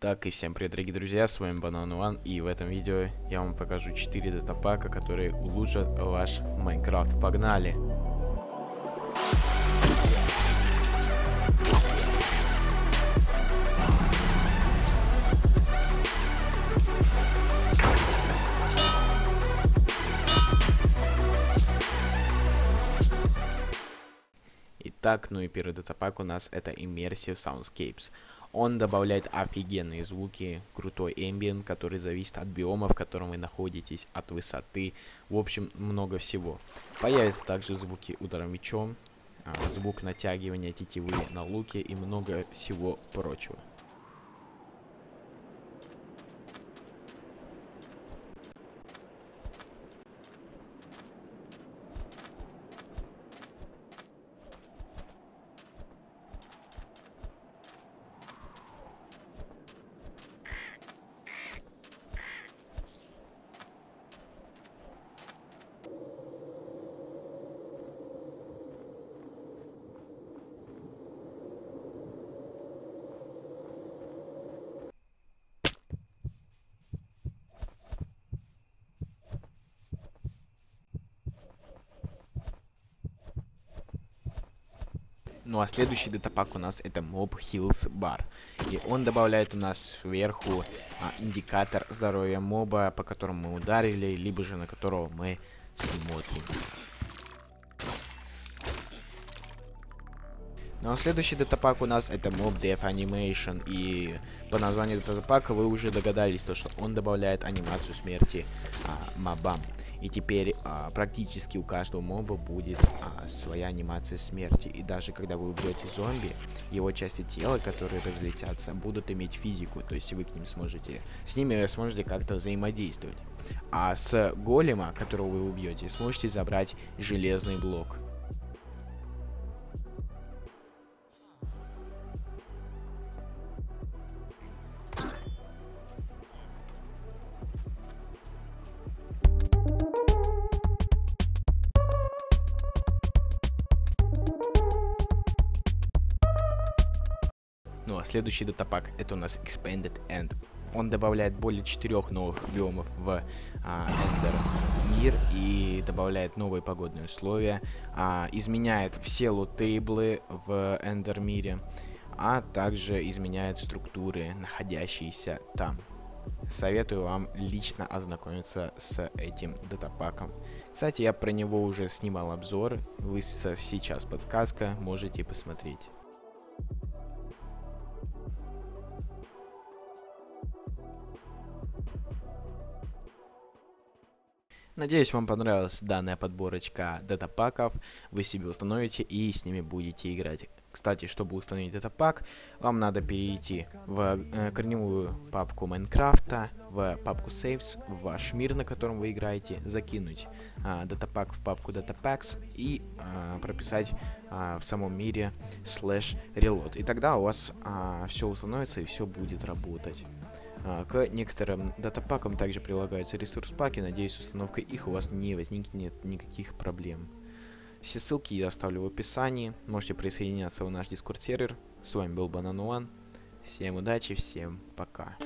Так и всем привет, дорогие друзья, с вами Банан One, и в этом видео я вам покажу 4 датапака, которые улучшат ваш Майнкрафт. Погнали! Итак, ну и первый датапак у нас это Immersive Soundscapes. Он добавляет офигенные звуки, крутой ambient, который зависит от биома, в котором вы находитесь, от высоты, в общем, много всего. Появятся также звуки удара мечом, а, звук натягивания тетивы на луке и много всего прочего. Ну а следующий датапак у нас это Mob Health Bar. И он добавляет у нас сверху а, индикатор здоровья моба, по которому мы ударили, либо же на которого мы смотрим. Ну а следующий датапак у нас это Mob Death Animation. И по названию датапака вы уже догадались, то, что он добавляет анимацию смерти а, мобам. И теперь а, практически у каждого моба будет а, своя анимация смерти. И даже когда вы убьете зомби, его части тела, которые разлетятся, будут иметь физику. То есть вы к ним сможете, с ними сможете как-то взаимодействовать. А с голема, которого вы убьете, сможете забрать железный блок. Ну а следующий датапак это у нас Expanded End. Он добавляет более четырех новых биомов в а, Ender мир и добавляет новые погодные условия, а, изменяет все лутейблы в Ender мире, а также изменяет структуры, находящиеся там. Советую вам лично ознакомиться с этим датапаком. Кстати, я про него уже снимал обзор, высветится сейчас подсказка, можете посмотреть. Надеюсь, вам понравилась данная подборочка датапаков. Вы себе установите и с ними будете играть. Кстати, чтобы установить датапак, вам надо перейти в э, корневую папку Майнкрафта, в папку Saves, в ваш мир, на котором вы играете, закинуть э, датапак в папку Datapacks и э, прописать э, в самом мире slash reload. И тогда у вас э, все установится и все будет работать. А, к некоторым датапакам также прилагаются ресурс-паки. Надеюсь, с установкой их у вас не возникнет никаких проблем. Все ссылки я оставлю в описании. Можете присоединяться в наш дискорд сервер. С вами был Банан. Всем удачи, всем пока.